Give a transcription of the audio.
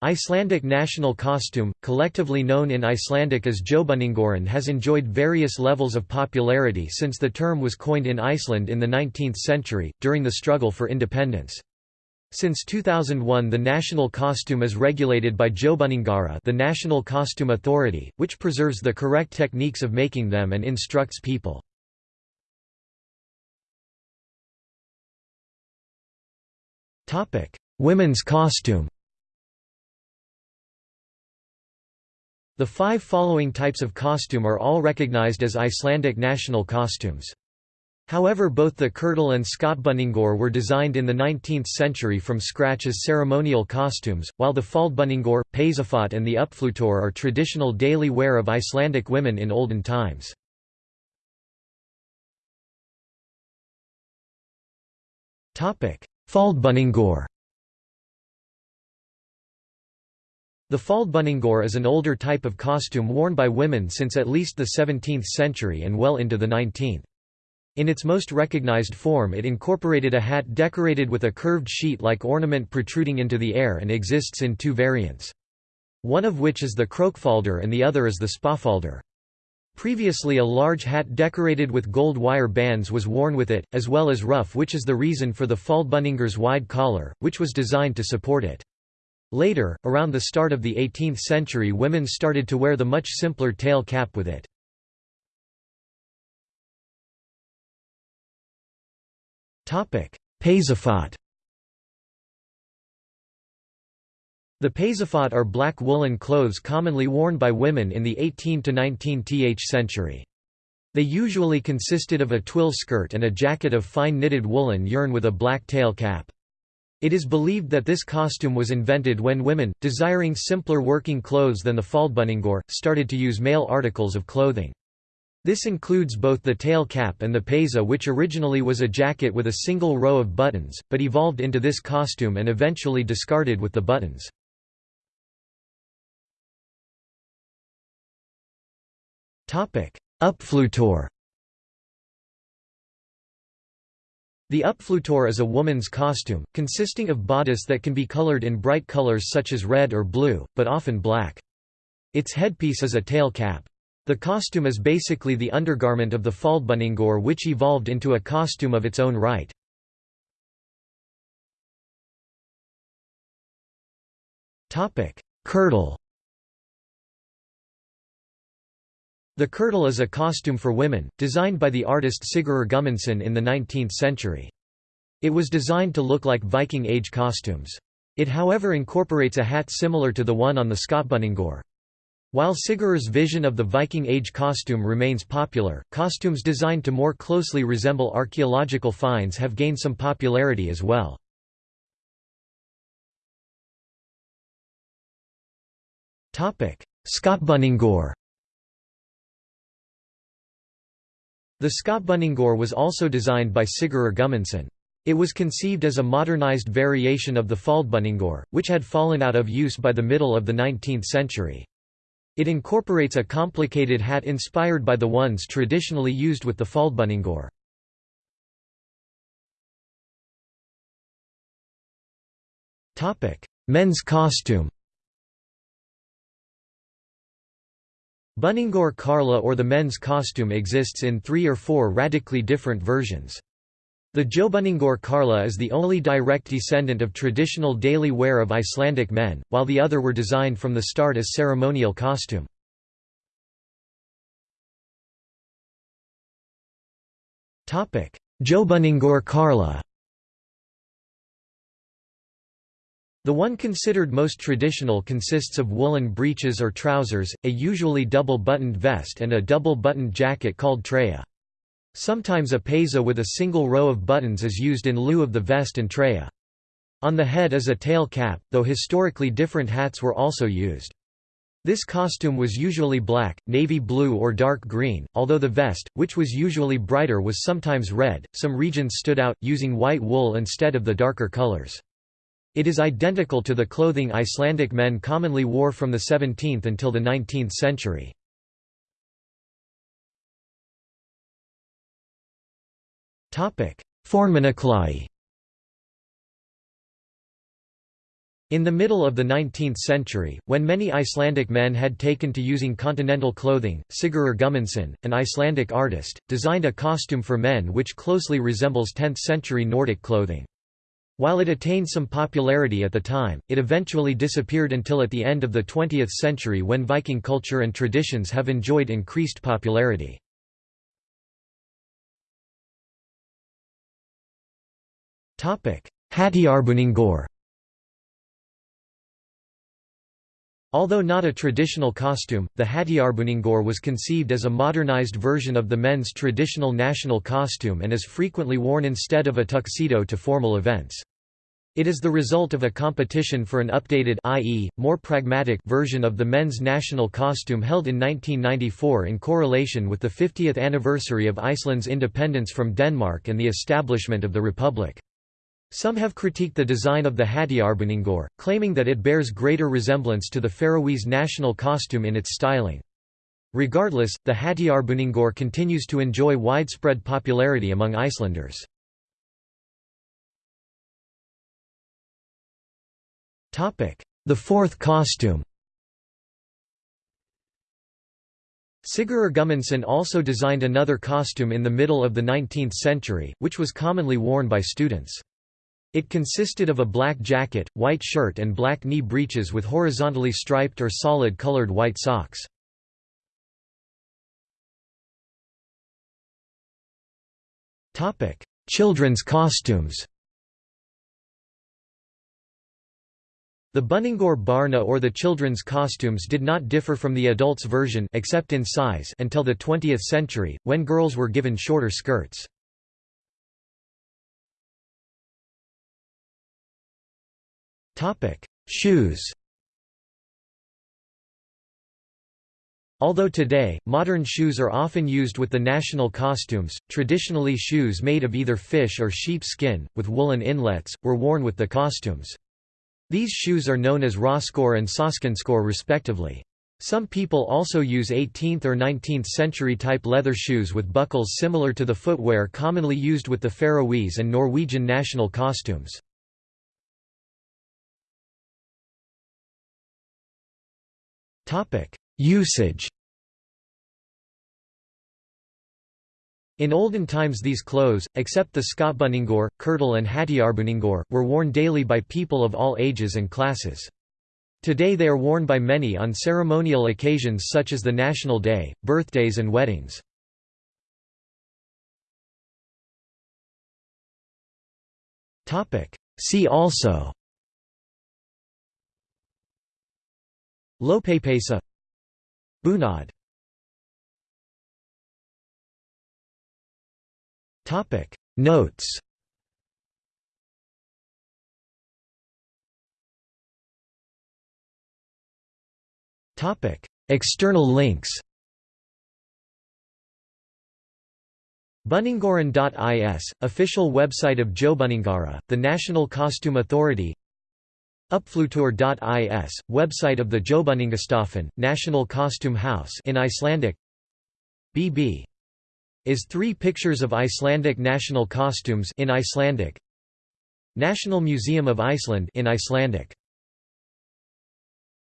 Icelandic national costume, collectively known in Icelandic as Þjóðbúningurinn has enjoyed various levels of popularity since the term was coined in Iceland in the 19th century, during the struggle for independence. Since 2001 the national costume is regulated by Þjóðbúningaráð the National Costume Authority, which preserves the correct techniques of making them and instructs people. Women's costume The five following types of costume are all recognized as Icelandic national costumes. However both the kirtle and skautbúningur were designed in the 19th century from scratch as ceremonial costumes, while the faldbúningur, peysufat and the upphlutur are traditional daily wear of Icelandic women in olden times. Faldbúningur The faldbúningur is an older type of costume worn by women since at least the 17th century and well into the 19th. In its most recognized form it incorporated a hat decorated with a curved sheet-like ornament protruding into the air and exists in two variants. One of which is the krókfaldur and the other is the spáfaldur. Previously a large hat decorated with gold wire bands was worn with it, as well as ruff which is the reason for the faldbúningur's wide collar, which was designed to support it. Later, around the start of the 18th century women started to wear the much simpler tail cap with it. Peysufat The peysufat are black woolen clothes commonly worn by women in the 18 to 19th century. They usually consisted of a twill skirt and a jacket of fine knitted woolen yarn with a black tail cap. It is believed that this costume was invented when women, desiring simpler working clothes than the faldbúningur, started to use male articles of clothing. This includes both the tail cap and the peysa which originally was a jacket with a single row of buttons, but evolved into this costume and eventually discarded with the buttons. Upphlutur The upphlutur is a woman's costume, consisting of bodice that can be colored in bright colors such as red or blue, but often black. Its headpiece is a tail cap. The costume is basically the undergarment of the faldbúningur which evolved into a costume of its own right. Kirtle The kirtle is a costume for women, designed by the artist Sigurður Guðmundsson in the 19th century. It was designed to look like Viking Age costumes. It however incorporates a hat similar to the one on the skautbúningur. While Sigurður's vision of the Viking Age costume remains popular, costumes designed to more closely resemble archaeological finds have gained some popularity as well. Skautbúningur The skautbúningur was also designed by Sigurður Guðmundsson. It was conceived as a modernized variation of the faldbúningur, which had fallen out of use by the middle of the 19th century. It incorporates a complicated hat inspired by the ones traditionally used with the faldbúningur. Men's costume Búningur Karla or the men's costume exists in three or four radically different versions. The Þjóðbúningur Karla is the only direct descendant of traditional daily wear of Icelandic men, while the other were designed from the start as ceremonial costume. Þjóðbúningur Karla The one considered most traditional consists of woolen breeches or trousers, a usually double-buttoned vest and a double-buttoned jacket called treyja. Sometimes a peysa with a single row of buttons is used in lieu of the vest and treyja. On the head is a tail cap, though historically different hats were also used. This costume was usually black, navy blue or dark green, although the vest, which was usually brighter was sometimes red. Some regions stood out, using white wool instead of the darker colors. It is identical to the clothing Icelandic men commonly wore from the 17th until the 19th century. Fornmannaklæði In the middle of the 19th century, when many Icelandic men had taken to using continental clothing, Sigurður Guðmundsson, an Icelandic artist, designed a costume for men which closely resembles 10th-century Nordic clothing. While it attained some popularity at the time, it eventually disappeared until at the end of the 20th century when Viking culture and traditions have enjoyed increased popularity. Hátíðarbúningur Although not a traditional costume, the Hátíðarbúningur was conceived as a modernized version of the men's traditional national costume and is frequently worn instead of a tuxedo to formal events. It is the result of a competition for an updated i.e., more pragmatic version of the men's national costume held in 1994 in correlation with the 50th anniversary of Iceland's independence from Denmark and the establishment of the Republic. Some have critiqued the design of the Hátíðarbúningur, claiming that it bears greater resemblance to the Faroese national costume in its styling. Regardless, the Hátíðarbúningur continues to enjoy widespread popularity among Icelanders. The fourth costume Sigurður Guðmundsson also designed another costume in the middle of the 19th century, which was commonly worn by students. It consisted of a black jacket, white shirt and black knee breeches with horizontally striped or solid colored white socks. Children's costumes The Buningur Barna or the children's costumes did not differ from the adults' version except in size until the 20th century, when girls were given shorter skirts. Topic: Shoes. Although today, modern shoes are often used with the national costumes, traditionally shoes made of either fish or sheep skin, with woolen inlets, were worn with the costumes. These shoes are known as raskor and soskenskor respectively. Some people also use 18th or 19th century type leather shoes with buckles similar to the footwear commonly used with the Faroese and Norwegian national costumes. Topic: Usage. In olden times these clothes, except the skautbúningur, kirtle and hátíðarbúningur, were worn daily by people of all ages and classes. Today they are worn by many on ceremonial occasions such as the National Day, birthdays and weddings. See also Lopapeysa Bunad. Topic. Notes. Topic. External links. Buningaran.is, official website of Þjóðbúningaráð, the National Costume Authority Uppfluttur.is, website of the Þjóðbúningastofan, National Costume House in Icelandic. BB is three pictures of Icelandic national costumes in Icelandic. National Museum of Iceland in Icelandic